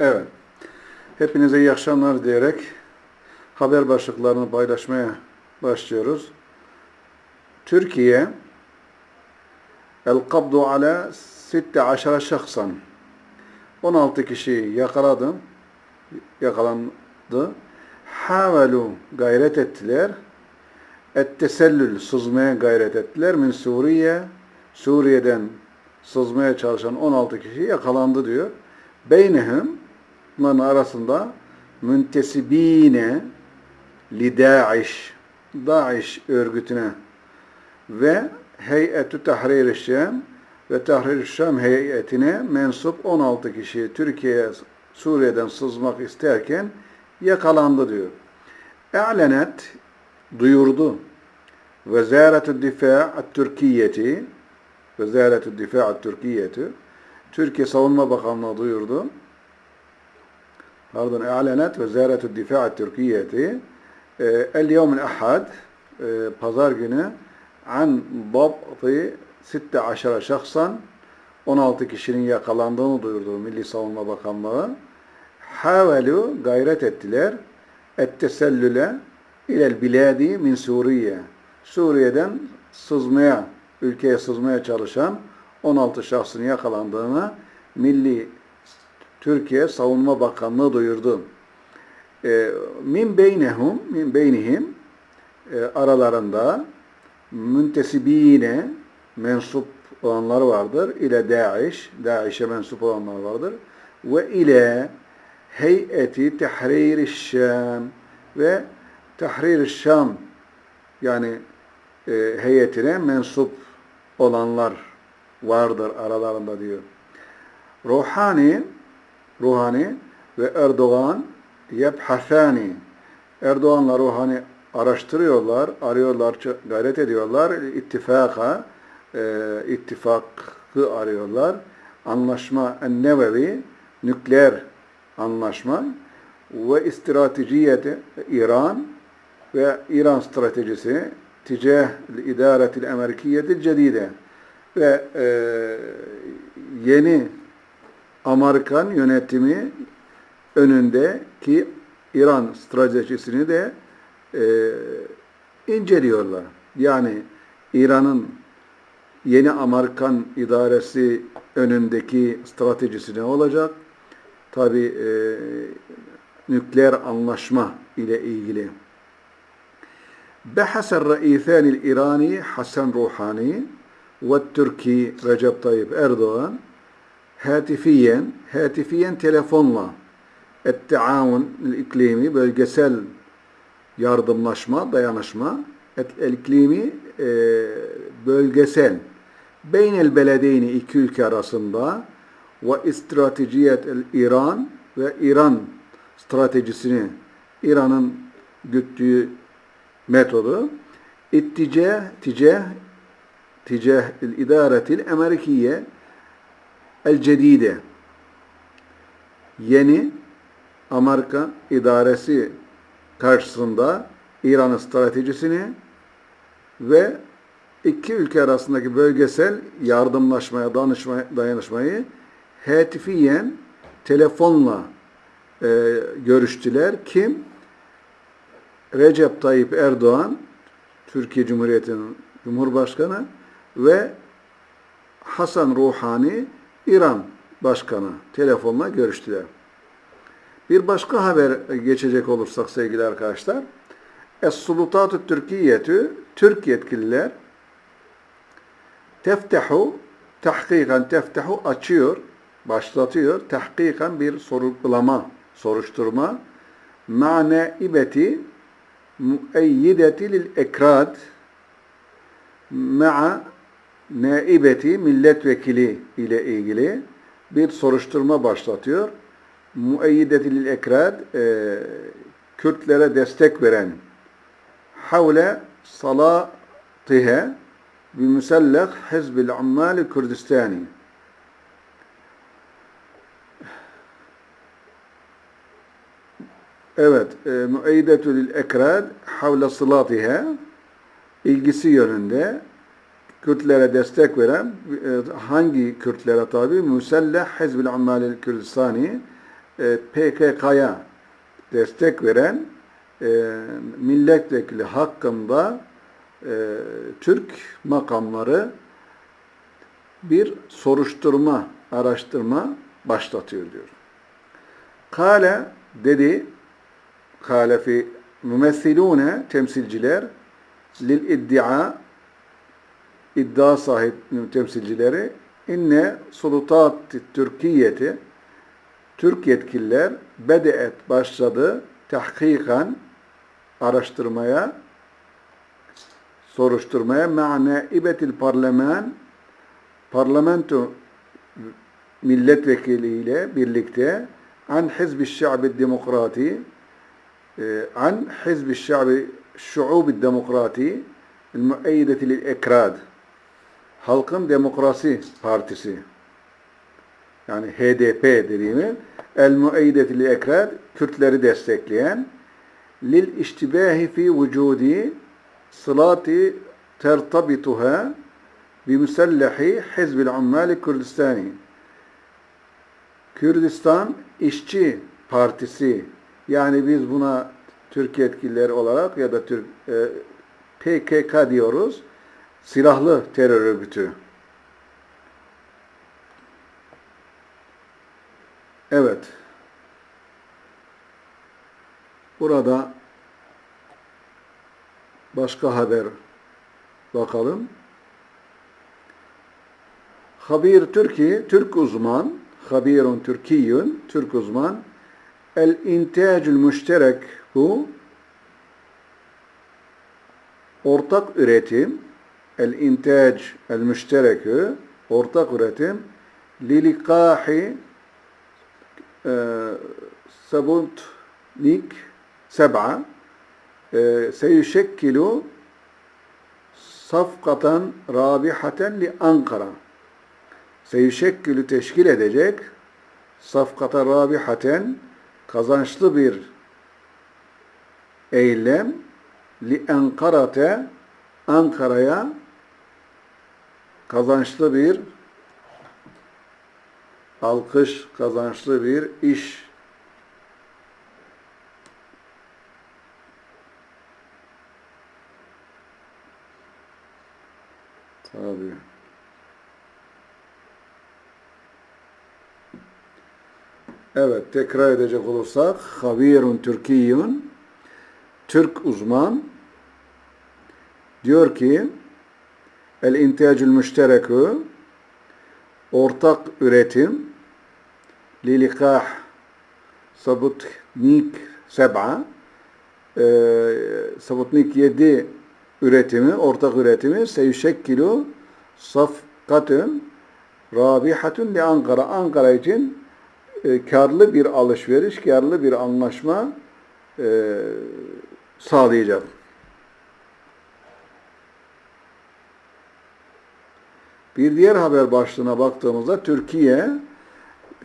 Evet. Hepinize iyi akşamlar diyerek haber başlıklarını paylaşmaya başlıyoruz. Türkiye El-Kabdu ala 16 şahsan 16 kişiyi yakaladı yakalandı. Havelu gayret ettiler. Et-tesellül sızmaya gayret ettiler. Min Suriye Suriye'den sızmaya çalışan 16 kişi yakalandı diyor. Beynehum bunların arasında müntesibine li Daesh Daesh örgütüne ve Heyetü Tahrir-i Şam ve Tahrir-i Şam heyetine mensup 16 kişi Türkiye'ye Suriye'den sızmak isterken yakalandı diyor. E'lenet duyurdu. Vezaretü Difa' Türkiye'ti Vezaretü Difa' Türkiye'ti Türkiye Savunma Bakanlığı duyurdu. E'lenet Vezaretü Difa' Türkiye'ti el yevmil ahad pazar günü an dabti 16 şahsan 16 kişinin yakalandığını duyurdu Milli Savunma Bakanlığı. Havelu gayret ettiler. Ettesellüle ilel biladi min Suriye. Suriye'den sızmaya, ülkeye sızmaya çalışan 16 şahsın yakalandığını Milli Türkiye Savunma Bakanlığı duyurdu. E, min beynehum, min beynihim e, aralarında müntesibine mensup olanlar vardır. İle Daesh, Daesh'e mensup olanlar vardır. Ve ile heyeti tahrir Şam ve tahrir Şam yani e, heyetine mensup olanlar vardır aralarında diyor. Ruhani Ruhani ve Erdoğan yebhasani Erdoğan'la Ruhani araştırıyorlar, arıyorlar, gayret ediyorlar. İttifaka, e, ittifakı arıyorlar. Anlaşma en-nevevi, nükleer anlaşma ve stratejiyeti İran ve İran stratejisi ticah idaretil Amerikiyetil cedide ve e, yeni Amerikan yönetimi önündeki İran stratejisini de e, inceliyorlar. Yani İran'ın yeni Amerikan idaresi önündeki stratejisi ne olacak? Tabi e, nükleer anlaşma ile ilgili. بحث الرئيسان الإيراني حسن روحاني والتركي Recep Tayyip Erdoğan hatifiyen, hatifiyen telefonla et-taavun iklimi bölgesel yardımlaşma, dayanışma el-iklimi e, bölgesel. Beynel beledeyni iki ülke arasında ve stratejiyet el-İran ve İran stratejisini İran'ın güttüğü metodu itticah ticah ticah el-idaretil Amerikiye el-cedide yeni Amerika idaresi karşısında İran'ın stratejisini ve iki ülke arasındaki bölgesel yardımlaşmaya, danışmaya, dayanışmayı hetifiyen telefonla e, görüştüler. Kim? Recep Tayyip Erdoğan, Türkiye Cumhuriyeti'nin Cumhurbaşkanı ve Hasan Ruhani, İran Başkanı telefonla görüştüler. Bir başka haber geçecek olursak sevgili arkadaşlar. Es-Sulutat-ı Türkiye'tü Türk yetkililer teftehu tahkikan teftehu açıyor, başlatıyor. Tahkikan bir sorgulama, soruşturma. Mane ibeti müeyyideti lil ekrad ma'a naibeti milletvekili ile ilgili bir soruşturma başlatıyor. Müeyyidetil ekrad e, Kürtlere destek veren havle salatihe bi müsellek hizbil ammali Kürdistani. Evet, e, müeyyidetül ekrad havle salatihe ilgisi yönünde Kürtlere destek veren e, hangi Kürtlere tabi? Müselleh Hizbil Ammalil Kürdistani e, PKK'ya destek veren e, milletvekili hakkında Türk makamları bir soruşturma, araştırma başlatıyor diyor. Kale dedi, kale fi mümessilune temsilciler lil iddia iddia sahip temsilcileri inne sulutat Türkiye'ti Türk yetkililer bedeet başladı tahkikan araştırmaya soruşturmaya. Ma'na ibetil parlament parlamento milletvekiliyle birlikte an hizbi şa'bi demokrati e, an hizbi şa'bi şu'ubi demokrati lil ekrad Halkın Demokrasi Partisi yani HDP dediğimi el müeyyideti lil ekrad Kürtleri destekleyen lil iştibahi fi vücudi sılati tertabituha bimusallahi hizbil ummali Kürdistani Kürdistan İşçi Partisi yani biz buna Türk yetkilileri olarak ya da Türk e, PKK diyoruz. Silahlı terör örgütü. Evet. Burada başka haber bakalım. Habir Türkiye, Türk uzman, habirun Türkiyün, Türk uzman, el intacül müşterek bu, ortak üretim, el intac el müşterekü, ortak üretim, lilikahi e, sabunnik seb'a e, seyüşekkilu safkatan rabihaten li Ankara seyüşekkülü teşkil edecek safkata rabihaten kazançlı bir eylem li Ankara'te Ankara'ya kazançlı bir alkış, kazançlı bir iş Tabii. Evet, tekrar edecek olursak, Habirun Türkiyun, Türk uzman, diyor ki, El intiyacül müşterekü, ortak üretim, lilikah sabutnik seb'a, e, sabutnik yedi üretimi, ortak üretimi seyüşekkilu safkatun rabihatun li Ankara. Ankara için e, karlı bir alışveriş, karlı bir anlaşma e, sağlayacak. Bir diğer haber başlığına baktığımızda Türkiye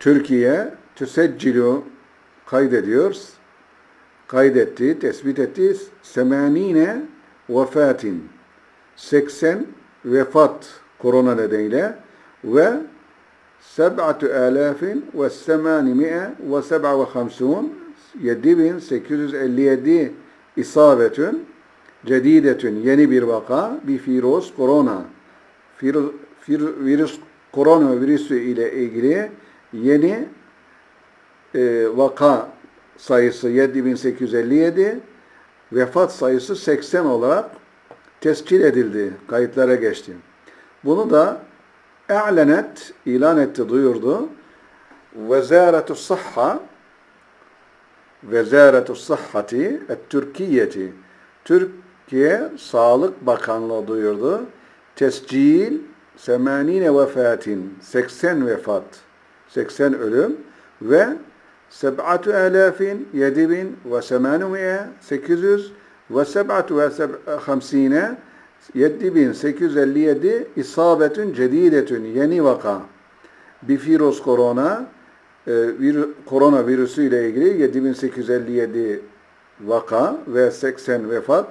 Türkiye tüseccilu kaydediyor. Kaydetti, tespit etti. Semanine vefatin 80 vefat korona nedeniyle ve seb'atü alafin ve semanimi'e ve seb'a ve hamsun 7857 isabetün cedidetün yeni bir vaka bir virüs korona virüs, virüs korona virüsü ile ilgili yeni e, vaka sayısı 7857 vefat sayısı 80 olarak tescil edildi, kayıtlara geçti. Bunu da e'lenet, ilan etti, duyurdu. Vezaretu Sahha Vezaretu Sahhati Türkiye'ti Türkiye Sağlık Bakanlığı duyurdu. Tescil 80 vefatin 80 vefat 80 ölüm ve seb'atu alafin yedi bin ve semanumeye sekiz yüz ve seb'atu ve hamsine yedi bin sekiz yüz elli yedi isabetün cedidetün yeni vaka. Bir virüs korona e, korona virüsü ile ilgili 7857 vaka ve 80 vefat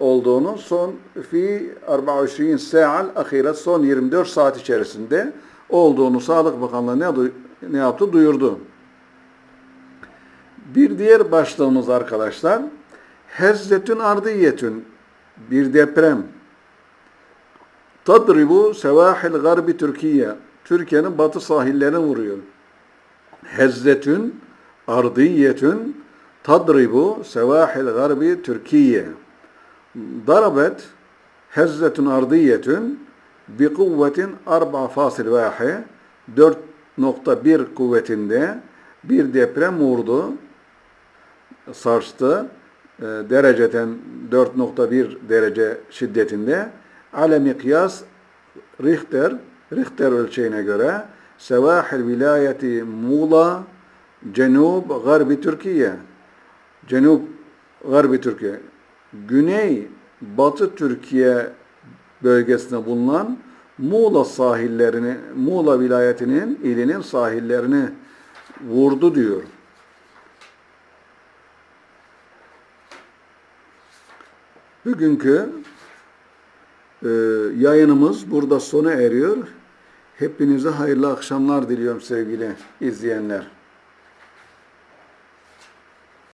olduğunu son fi 24 sa'al ahiret son 24 saat içerisinde olduğunu Sağlık Bakanlığı ne, ne yaptı? Duyurdu. Bir diğer başlığımız arkadaşlar hezzetün ardiyetün bir deprem. Tadribu sevahil garbi Türkiye. Türkiye'nin batı sahillerine vuruyor. Hezzetün ardiyetün tadribu sevahil garbi Türkiye. Darabet hezzetün ardiyetün bi kuvvetin 4,1 4.1 kuvvetinde bir deprem vurdu, sarstı. E, dereceden 4.1 derece şiddetinde. Ale mikyas Richter, Richter ölçeğine göre Sevahil vilayeti Muğla, Cenub, Garbi Türkiye. Cenub, Garbi Türkiye. Güney, Batı Türkiye bölgesinde bulunan Muğla sahillerini, Muğla vilayetinin, ilinin sahillerini vurdu diyor. Bugünkü e, yayınımız burada sona eriyor. Hepinize hayırlı akşamlar diliyorum sevgili izleyenler.